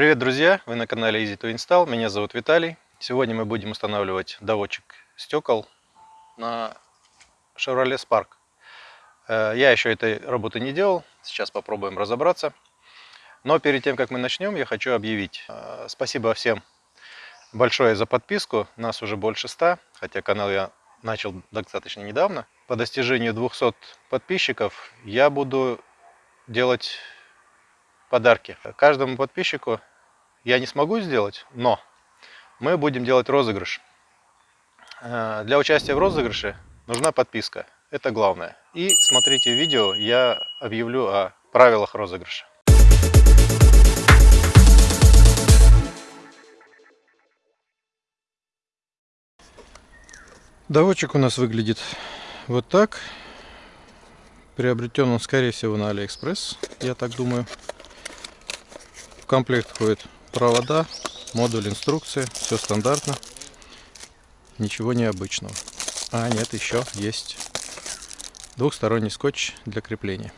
Привет, друзья! Вы на канале Easy to Install. Меня зовут Виталий. Сегодня мы будем устанавливать доводчик стекол на Chevrolet Spark. Э, я еще этой работы не делал. Сейчас попробуем разобраться. Но перед тем, как мы начнем, я хочу объявить. Э, спасибо всем большое за подписку. Нас уже больше 100, хотя канал я начал достаточно недавно. По достижению 200 подписчиков я буду делать подарки. Каждому подписчику я не смогу сделать, но мы будем делать розыгрыш. Э, для участия в розыгрыше нужна подписка. Это главное. И смотрите видео, я объявлю о правилах розыгрыша. Доводчик у нас выглядит вот так. Приобретен он, скорее всего, на Алиэкспресс, я так думаю. В комплект входит провода, модуль инструкции, все стандартно, ничего необычного. А нет, еще есть двухсторонний скотч для крепления.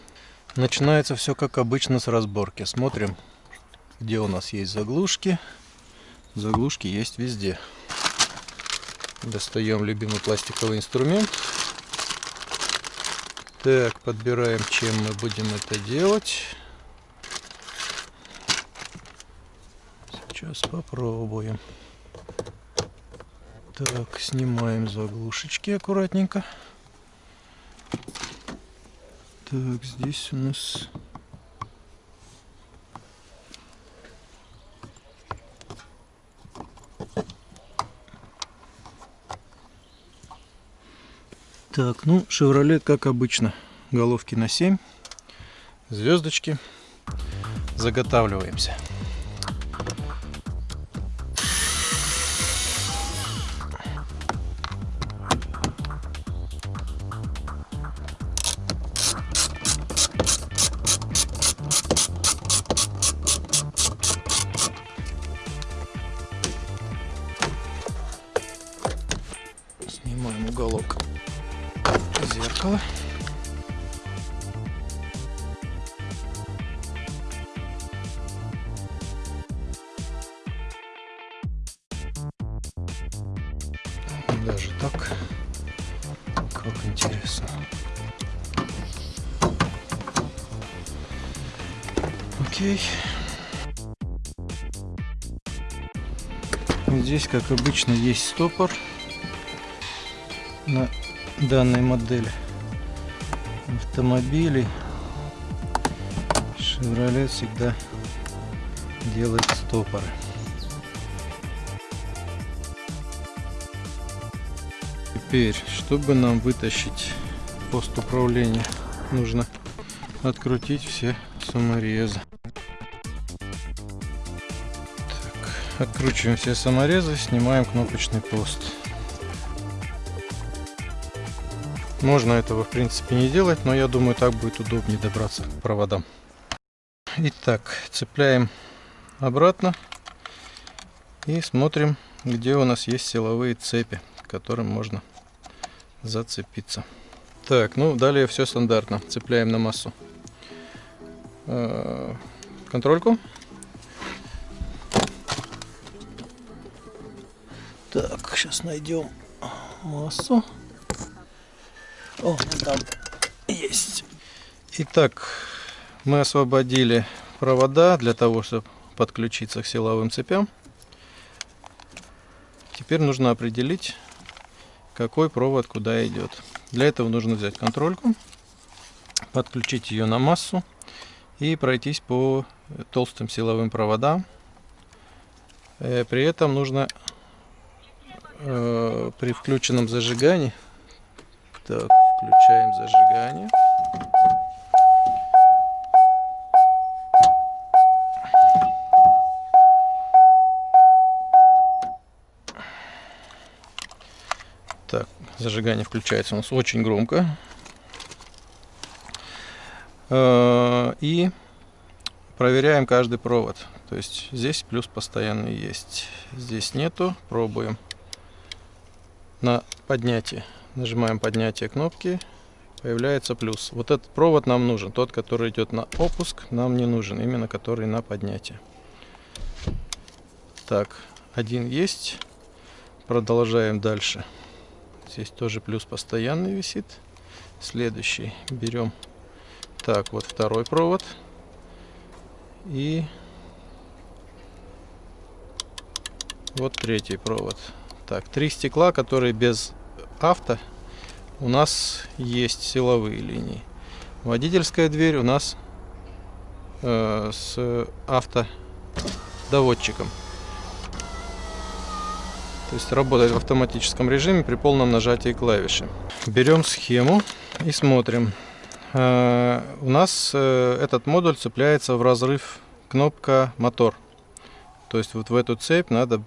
Начинается все как обычно с разборки. Смотрим, где у нас есть заглушки. Заглушки есть везде. Достаем любимый пластиковый инструмент. Так, подбираем, чем мы будем это делать. Сейчас попробуем. Так, снимаем заглушечки аккуратненько. Так, здесь у нас... Так, ну, Chevrolet, как обычно, головки на 7, звездочки. Заготавливаемся. Окей. Здесь, как обычно, есть стопор на данной модели автомобилей Chevrolet всегда делает стопоры. Теперь, чтобы нам вытащить пост управления, нужно открутить все саморезы. Откручиваем все саморезы, снимаем кнопочный пост. Можно этого в принципе не делать, но я думаю так будет удобнее добраться к проводам. Итак, цепляем обратно и смотрим, где у нас есть силовые цепи, к которым можно зацепиться. Так, ну далее все стандартно. Цепляем на массу э, контрольку. Сейчас найдем массу. О, там есть. Итак, мы освободили провода для того, чтобы подключиться к силовым цепям. Теперь нужно определить, какой провод куда идет. Для этого нужно взять контрольку, подключить ее на массу и пройтись по толстым силовым проводам. Э, при этом нужно э, при включенном зажигании так, Включаем зажигание. Так, зажигание включается у нас очень громко. Э, и проверяем каждый провод. То есть здесь плюс постоянный есть. Здесь нету. Пробуем на поднятие. Нажимаем поднятие кнопки. Появляется плюс. Вот этот провод нам нужен. Тот, который идет на опуск, нам не нужен. Именно который на поднятие. Так, один есть. Продолжаем дальше. Здесь тоже плюс постоянный висит. Следующий берем. Так, вот второй провод. И вот третий провод. Так, три стекла, которые без авто у нас есть силовые линии. Водительская дверь у нас э, с автодоводчиком. То есть работает в автоматическом режиме при полном нажатии клавиши. Берем схему и смотрим. Э, у нас э, этот модуль цепляется в разрыв кнопка мотор. То есть вот в эту цепь надо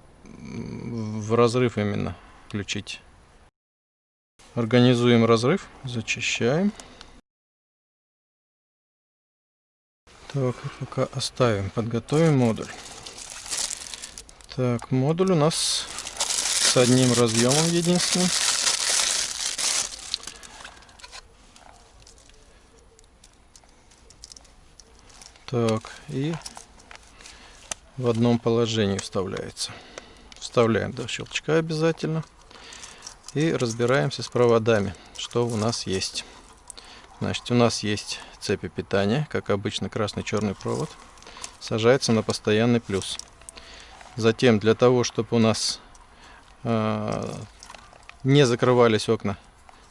в разрыв именно включить. Организуем разрыв, зачищаем. Так, пока оставим, подготовим модуль. Так, модуль у нас с одним разъемом единственным. Так, и в одном положении вставляется. Вставляем до щелчка обязательно. И разбираемся с проводами, что у нас есть. Значит, у нас есть цепи питания, как обычно красный-черный провод. Сажается на постоянный плюс. Затем, для того, чтобы у нас Э, не закрывались окна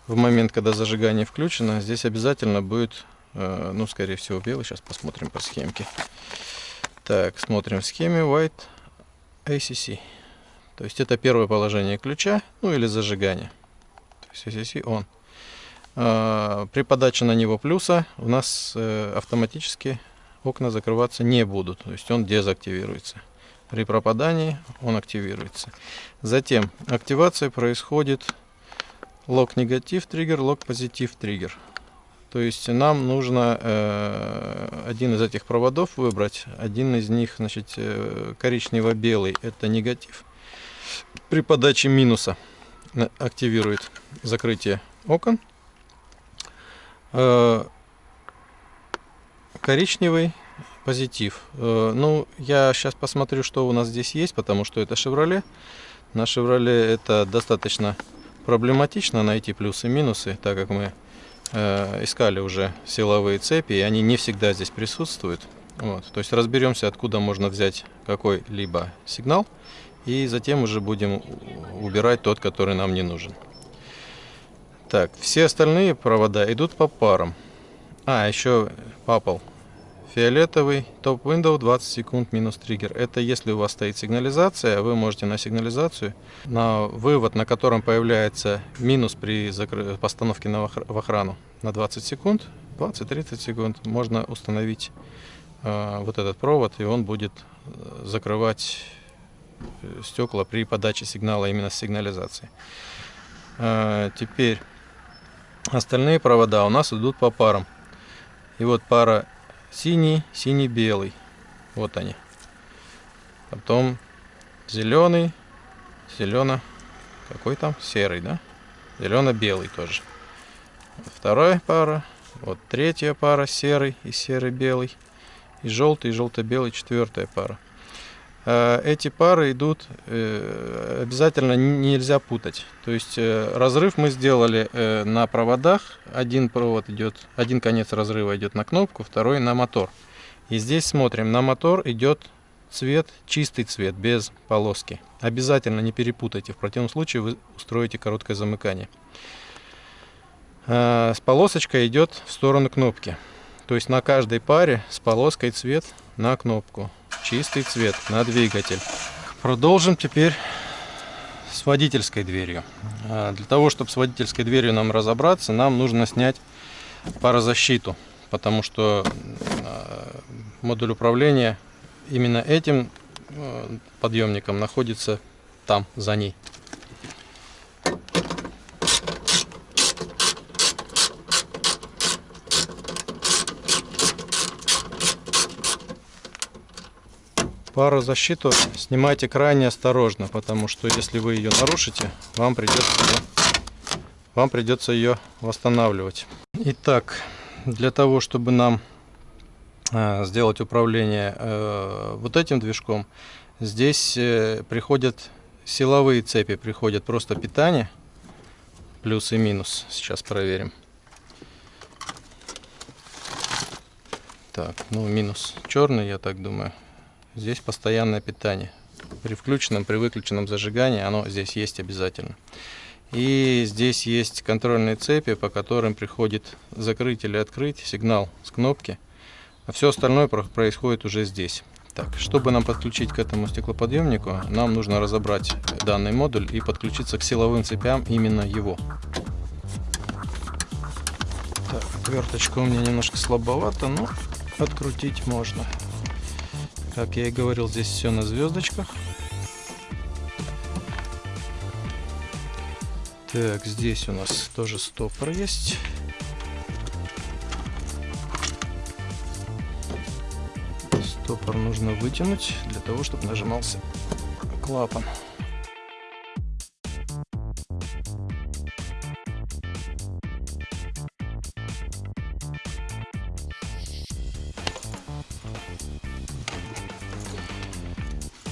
в момент, когда зажигание включено, здесь обязательно будет, э, ну, скорее всего, белый. Сейчас посмотрим по схемке. Так, смотрим в схеме White ACC. То есть это первое положение ключа, ну или зажигание. То есть ACC on. Э, при подаче на него плюса у нас автоматически окна закрываться не будут. То есть он дезактивируется. При пропадании он активируется. Затем активация происходит лог негатив триггер, лог позитив триггер. То есть нам нужно э, один из этих проводов выбрать. Один из них, значит, э, коричнево-белый, это негатив. При подаче минуса активирует закрытие окон. Э, коричневый позитив. Э, ну, я сейчас посмотрю, что у нас здесь есть, потому что это Chevrolet. На Chevrolet это достаточно проблематично найти плюсы и минусы, так как мы э, искали уже силовые цепи, и они не всегда здесь присутствуют. Вот. То есть разберемся, откуда можно взять какой-либо сигнал, и затем уже будем убирать тот, который нам не нужен. Так, все остальные провода идут по парам. А, еще попал Фиолетовый топ window 20 секунд минус триггер. Это если у вас стоит сигнализация, вы можете на сигнализацию, на вывод, на котором появляется минус при постановке на в охрану на 20 секунд, 20-30 секунд, можно установить э, вот этот провод, и он будет э, закрывать стекла при подаче сигнала именно с сигнализацией. Э, теперь остальные провода у нас идут по парам. И вот пара синий, синий-белый. Вот они. Потом зеленый, зелено, какой там? Серый, да? Зелено-белый тоже. Вторая пара. Вот третья пара серый и серый-белый. И желтый, и желто-белый четвертая пара. Э, эти пары идут, э, обязательно нельзя путать. То есть э, разрыв мы сделали на проводах. Один провод идет, один конец разрыва идет на кнопку, второй на мотор. И здесь смотрим, на мотор идет цвет, чистый цвет, без полоски. Обязательно не перепутайте, в противном случае вы устроите короткое замыкание. С полосочкой идет в сторону кнопки. То есть на каждой паре с полоской цвет на кнопку чистый цвет на двигатель. Продолжим теперь с водительской дверью. А, для того, чтобы с водительской дверью нам разобраться, нам нужно снять парозащиту, потому что а, модуль управления именно этим а, подъемником находится там, за ней. Парозащиту снимайте крайне осторожно, потому что если вы ее нарушите, вам придется ее, вам придется ее восстанавливать. Итак, для того, чтобы нам э, сделать управление э, вот этим движком, Здесь э, приходят силовые цепи, приходят просто питание, плюс и минус. Сейчас проверим. Так, ну минус черный, я так думаю. Здесь постоянное питание. При включенном, при выключенном зажигании оно здесь есть обязательно. И здесь есть контрольные цепи, по которым приходит закрыть или открыть сигнал с кнопки. А все остальное происходит уже здесь. Так, чтобы нам подключить к этому стеклоподъемнику, нам нужно разобрать данный модуль и подключиться к силовым цепям именно его. Так, отверточка у меня немножко слабовата, но открутить можно. Как я и говорил, здесь все на звездочках. Так, здесь у нас тоже стопор есть. Стопор нужно вытянуть для того, чтобы нажимался клапан.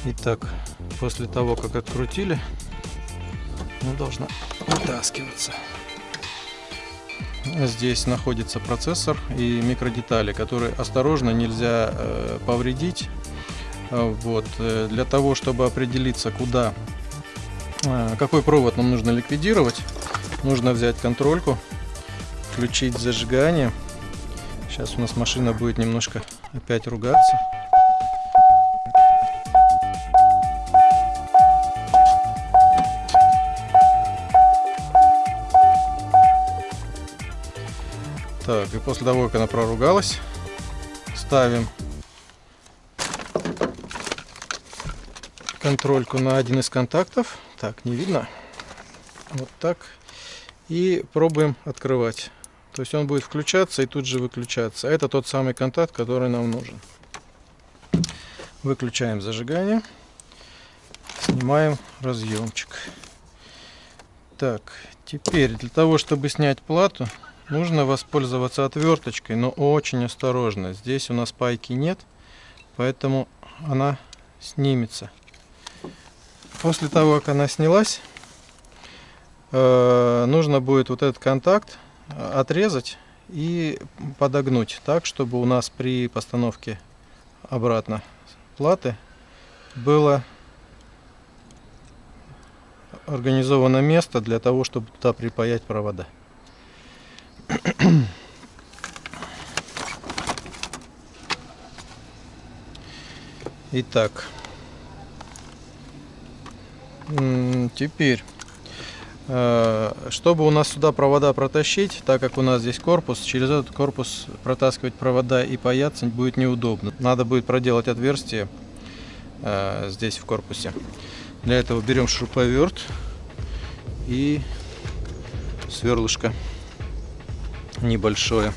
Итак, после того, как открутили, она должна вытаскиваться. Здесь находится процессор и микродетали, которые осторожно нельзя э, повредить. Э, вот, э, для того, чтобы определиться, куда, э, какой провод нам нужно ликвидировать, нужно взять контрольку, включить зажигание. Сейчас у нас машина будет немножко опять ругаться. После того, как она проругалась, ставим контрольку на один из контактов. Так, не видно. Вот так. И пробуем открывать. То есть он будет включаться и тут же выключаться. Это тот самый контакт, который нам нужен. Выключаем зажигание. Снимаем разъемчик. Так, теперь для того, чтобы снять плату, Нужно воспользоваться отверточкой, но очень осторожно. Здесь у нас пайки нет, поэтому она снимется. После того, как она снялась, э, нужно будет вот этот контакт отрезать и подогнуть так, чтобы у нас при постановке обратно платы было организовано место для того, чтобы туда припаять провода. Итак, теперь, э, чтобы у нас сюда провода протащить, так как у нас здесь корпус, через этот корпус протаскивать провода и паяться будет неудобно. Надо будет проделать отверстие э, здесь в корпусе. Для этого берем шуруповерт и сверлышко небольшое.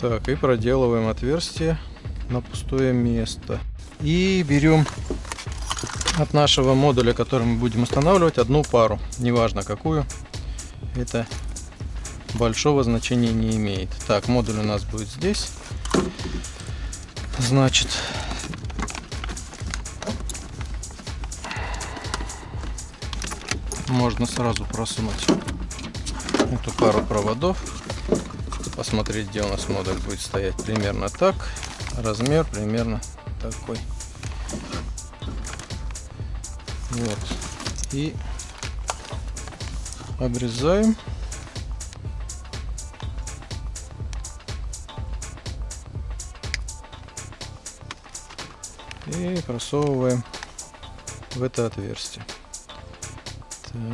Так, и проделываем отверстие на пустое место. И берем от нашего модуля, который мы будем устанавливать, одну пару. Неважно какую. Это большого значения не имеет. Так, модуль у нас будет здесь. Значит, можно сразу просунуть эту пару проводов посмотреть, где у нас модуль будет стоять. Примерно так. Размер примерно такой. Вот. И обрезаем. И просовываем в это отверстие.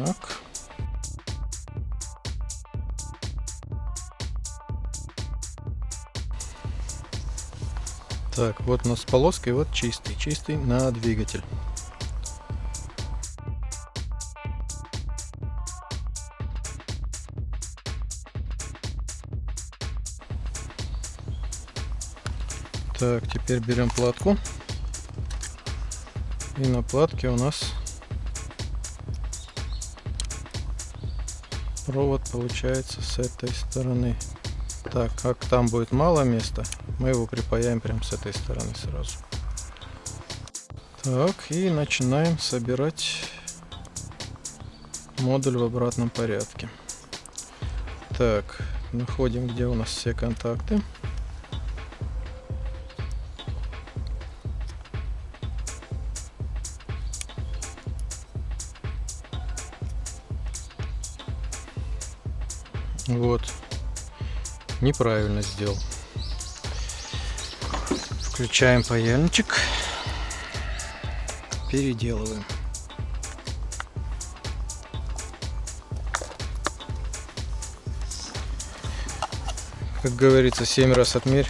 Так. Так, вот у нас полоска и вот чистый. Чистый на двигатель. Так, теперь берем платку. И на платке у нас провод получается с этой стороны. Так, как там будет мало места, мы его припаяем прямо с этой стороны сразу. Так, и начинаем собирать модуль в обратном порядке. Так, находим, где у нас все контакты. Вот. Неправильно сделал. Включаем паяльничек. Переделываем. Как говорится, 7 раз отмерь,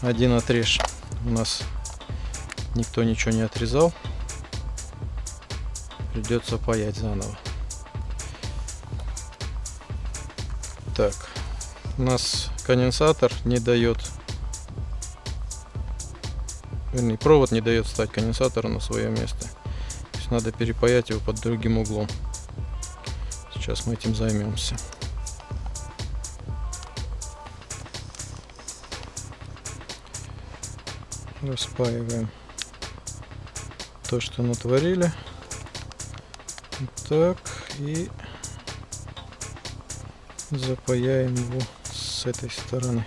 один отрежь. У нас никто ничего не отрезал. Придется паять заново. Так, у нас конденсатор не дает, вернее, провод не дает встать конденсатору на свое место. То есть надо перепаять его под другим углом. Сейчас мы этим займемся. Распаиваем то, что натворили. Так, и запаяем его с этой стороны.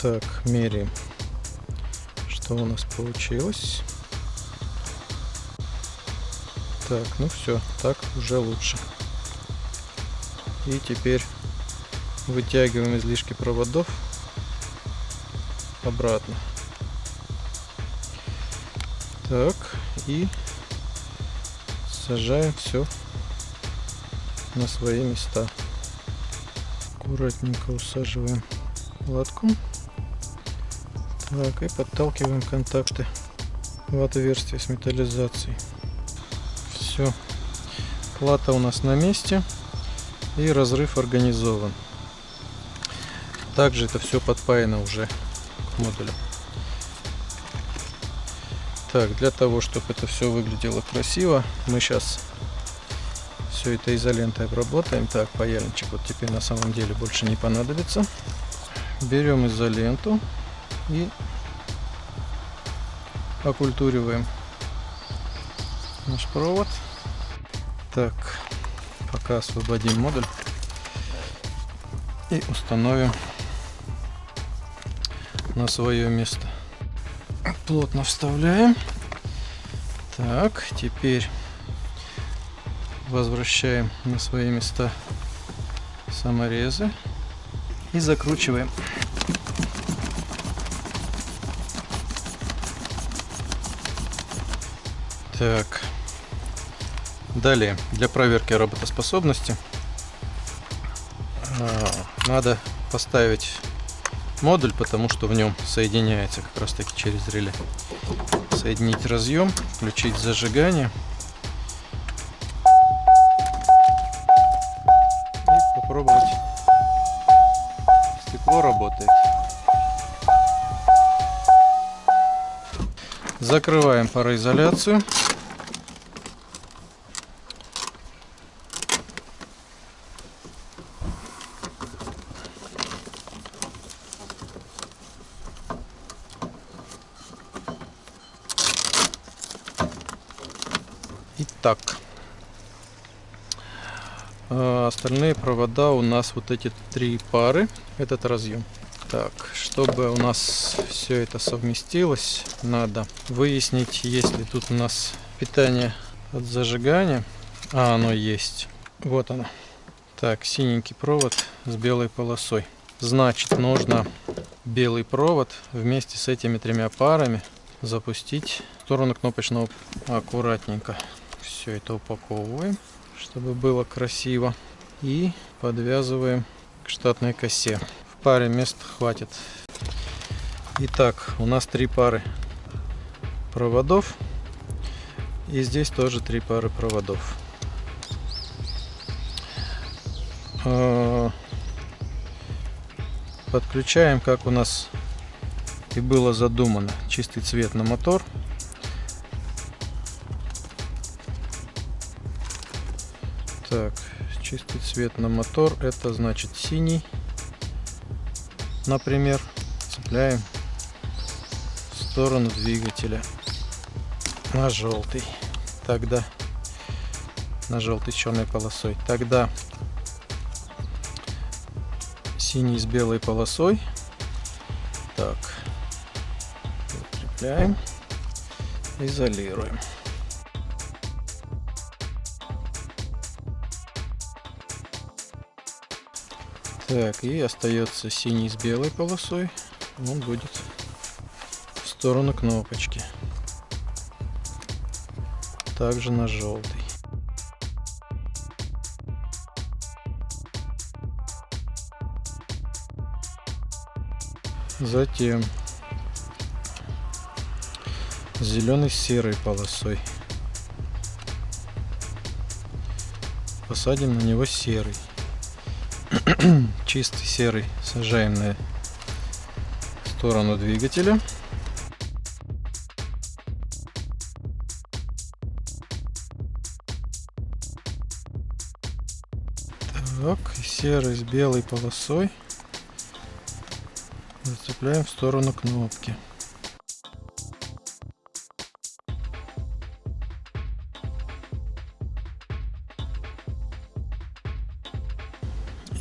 Так, меряем, что у нас получилось. Так, ну все, так уже лучше. И теперь вытягиваем излишки проводов обратно. Так, и сажаем все на свои места. Аккуратненько усаживаем лотком. Так, и подталкиваем контакты в отверстие с металлизацией. Все. Плата у нас на месте. И разрыв организован. Также это все подпаяно уже к модулю. Так, для того, чтобы это все выглядело красиво, мы сейчас все это изолентой обработаем. Так, паяльничек вот теперь на самом деле больше не понадобится. Берем изоленту и окультуриваем наш провод. Так, пока освободим модуль и установим на свое место. Плотно вставляем. Так, теперь возвращаем на свои места саморезы и закручиваем. Так. Далее, для проверки работоспособности а, надо поставить модуль, потому что в нем соединяется как раз таки через реле. Соединить разъем, включить зажигание. Стекло работает. Закрываем пароизоляцию. Итак, а, остальные провода у нас вот эти три пары, этот разъем. Так, чтобы у нас все это совместилось, надо выяснить, есть ли тут у нас питание от зажигания. А, оно есть. Вот оно. Так, синенький провод с белой полосой. Значит, нужно белый провод вместе с этими тремя парами запустить в сторону кнопочного аккуратненько все это упаковываем, чтобы было красиво. И подвязываем к штатной косе. В паре мест хватит. Итак, у нас три пары проводов. И здесь тоже три пары проводов. А, подключаем, как у нас и было задумано, чистый цвет на мотор. Чистый цвет на мотор, это значит синий, например. Цепляем сторону двигателя на желтый. Тогда на желтый черной полосой. Тогда синий с белой полосой. Так. Закрепляем. Изолируем. Так, и остается синий с белой полосой. Он будет в сторону кнопочки. Также на желтый. Затем зеленый с серой полосой. Посадим на него серый. Чистый серый сажаем на сторону двигателя. Так, серый с белой полосой зацепляем в сторону кнопки.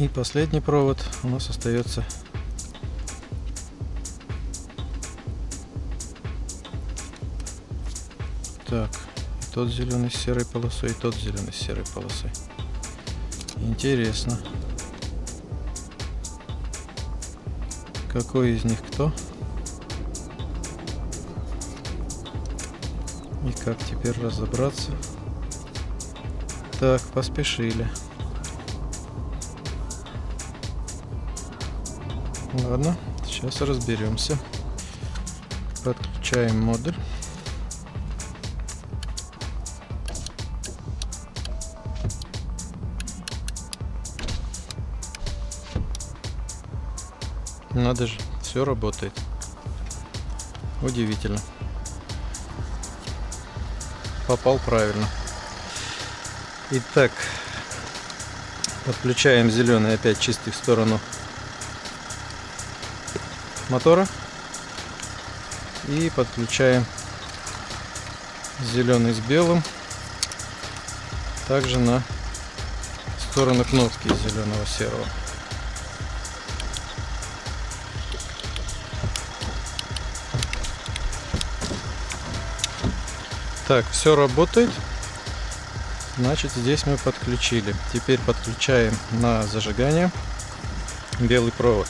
И последний провод у нас остается. Так тот зеленый с серой полосой и тот зеленый с серой полосой. Интересно. Какой из них кто? И как теперь разобраться? Так поспешили Ладно, сейчас разберемся. Подключаем модуль. Надо же, все работает. Удивительно. Попал правильно. Итак, подключаем зеленый опять чистый в сторону мотора. И подключаем зеленый с белым. Также на сторону кнопки зеленого серого. Так все работает. Значит здесь мы подключили. Теперь подключаем на зажигание белый провод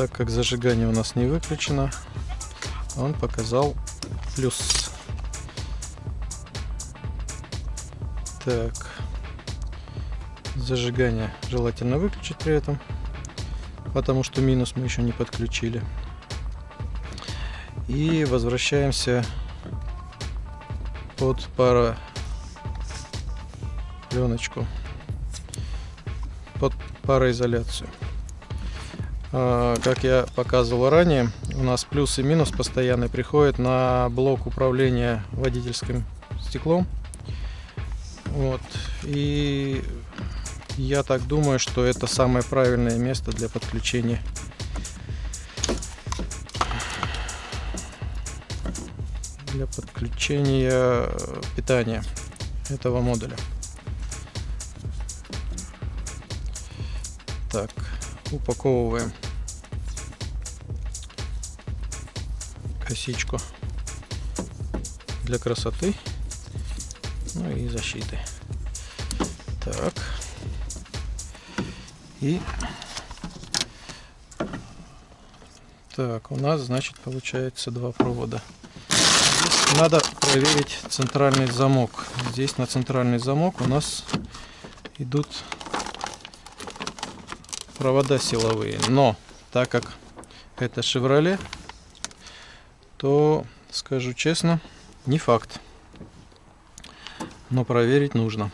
так как зажигание у нас не выключено, он показал плюс. Так, зажигание желательно выключить при этом, потому что минус мы еще не подключили. И возвращаемся под пара пленочку под пароизоляцию. А, как я показывал ранее, у нас плюс и минус постоянно приходят на блок управления водительским стеклом. Вот. И я так думаю, что это самое правильное место для подключения для подключения питания этого модуля. Так, упаковываем. Косичку для красоты. Ну и защиты. Так. И так у нас значит получается два провода. Здесь надо проверить центральный замок. Здесь на центральный замок у нас идут провода силовые. Но так как это Chevrolet, то, скажу честно, не факт. Но проверить нужно.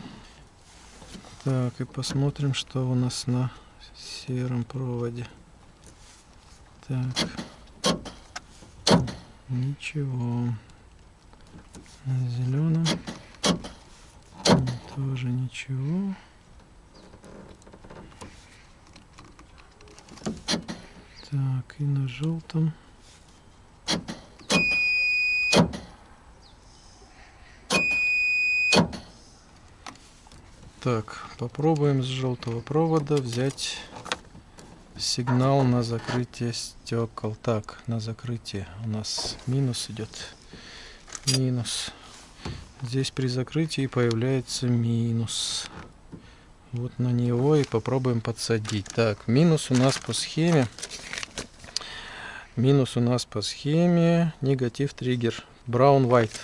Так, и посмотрим, что у нас на сером проводе. Так. Ничего. На зеленом тоже ничего. Так, и на желтом. Так, попробуем с желтого провода взять сигнал на закрытие стекол. Так, на закрытие у нас минус идет. Минус. Здесь при закрытии появляется минус. Вот на него и попробуем подсадить. Так, минус у нас по схеме. Минус у нас по схеме негатив триггер. Brown white.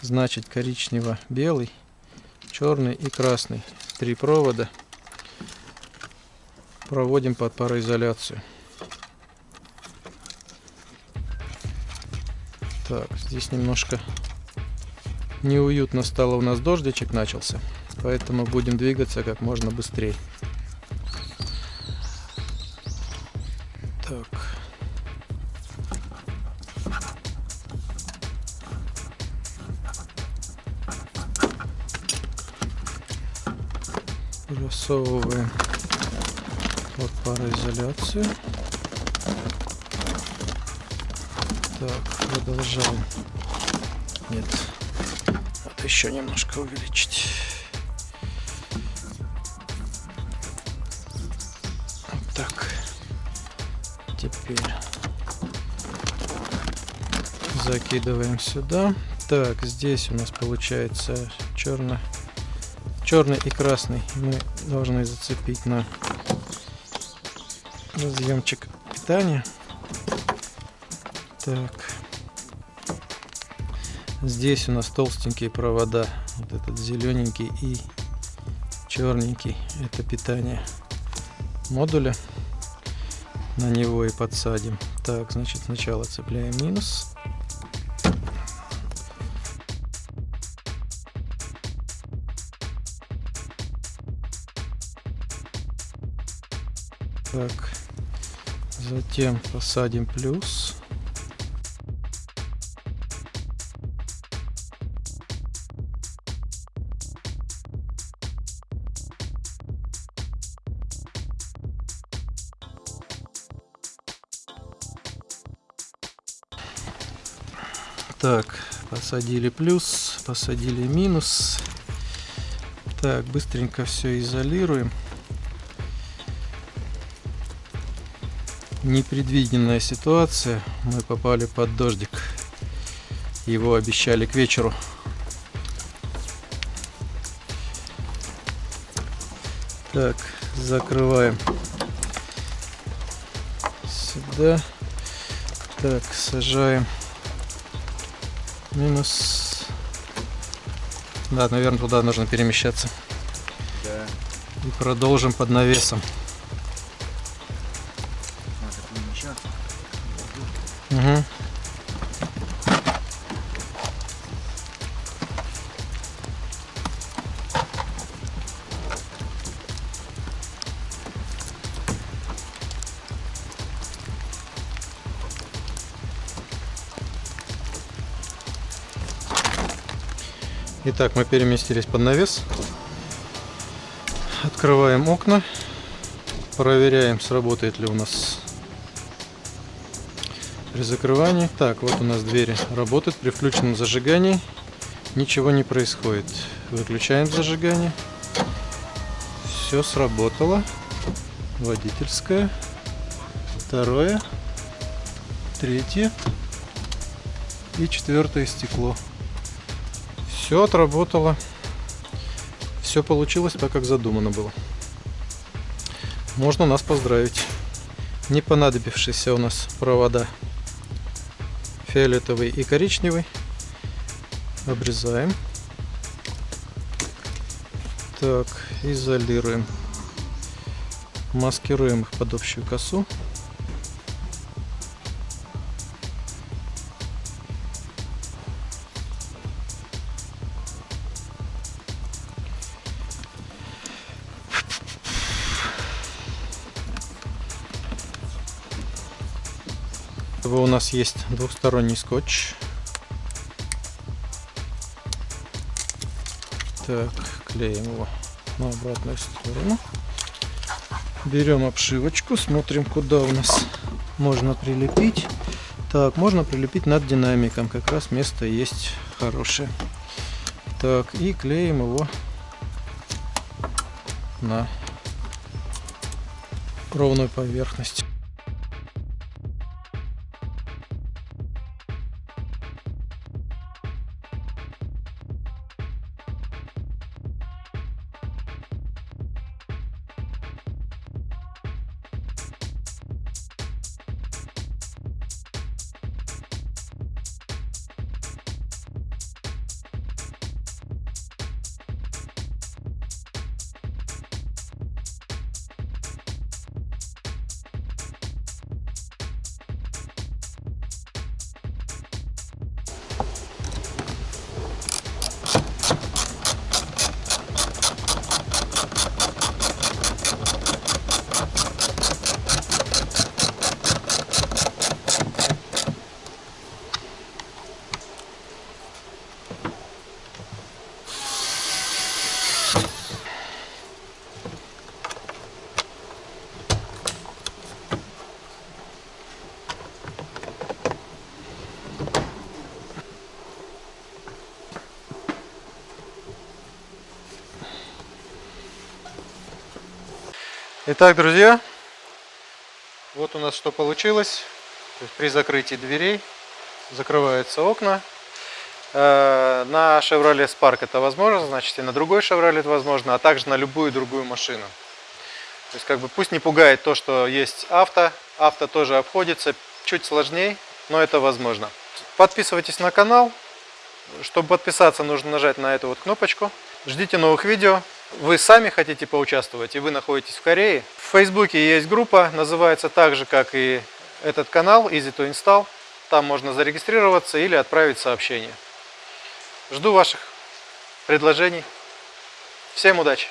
Значит коричнево-белый, черный и красный. Три провода. Проводим под пароизоляцию. Так, здесь немножко неуютно стало у нас дождичек начался, поэтому будем двигаться как можно быстрее. Просовываем под пароизоляцию. Так, продолжаем. Нет, еще немножко увеличить. Вот так. Теперь закидываем сюда. Так, здесь у нас получается черный, черный и красный. Мы должны зацепить на разъемчик питания. Так. Здесь у нас толстенькие провода. Вот этот зелененький и черненький. Это питание модуля. На него и подсадим. Так, значит сначала цепляем минус. Так, затем посадим плюс. Так, посадили плюс, посадили минус. Так, быстренько все изолируем. Непредвиденная ситуация. Мы попали под дождик. Его обещали к вечеру. Так, закрываем сюда. Так, сажаем Минус. Да, наверное, туда нужно перемещаться. Да. И продолжим под навесом. Итак, мы переместились под навес. Открываем окна. Проверяем, сработает ли у нас при закрывании. Так, вот у нас двери работают. При включенном зажигании ничего не происходит. Выключаем зажигание. Все сработало. Водительское. Второе. Третье. И четвертое стекло. Все отработало. Все получилось так, как задумано было. Можно нас поздравить. Не понадобившиеся у нас провода фиолетовый и коричневый. Обрезаем. Так, изолируем. Маскируем их под общую косу. Нас есть двухсторонний скотч. Так, клеим его на обратную сторону. Берем обшивочку, смотрим, куда у нас можно прилепить. Так, можно прилепить над динамиком, как раз место есть хорошее. Так, и клеим его на ровную поверхность. Итак, друзья, вот у нас что получилось. При закрытии дверей закрываются окна. Э, На Chevrolet Spark это возможно, значит и на другой Chevrolet возможно, а также на любую другую машину. То есть как бы пусть не пугает то, что есть авто. Авто тоже обходится чуть сложнее, но это возможно. Подписывайтесь на канал. Чтобы подписаться, нужно нажать на эту вот кнопочку. Ждите новых видео. Вы сами хотите поучаствовать, и вы находитесь в Корее. В Фейсбуке есть группа, называется так же, как и этот канал, Easy to Install. Там можно зарегистрироваться или отправить сообщение. Жду ваших предложений. Всем удачи!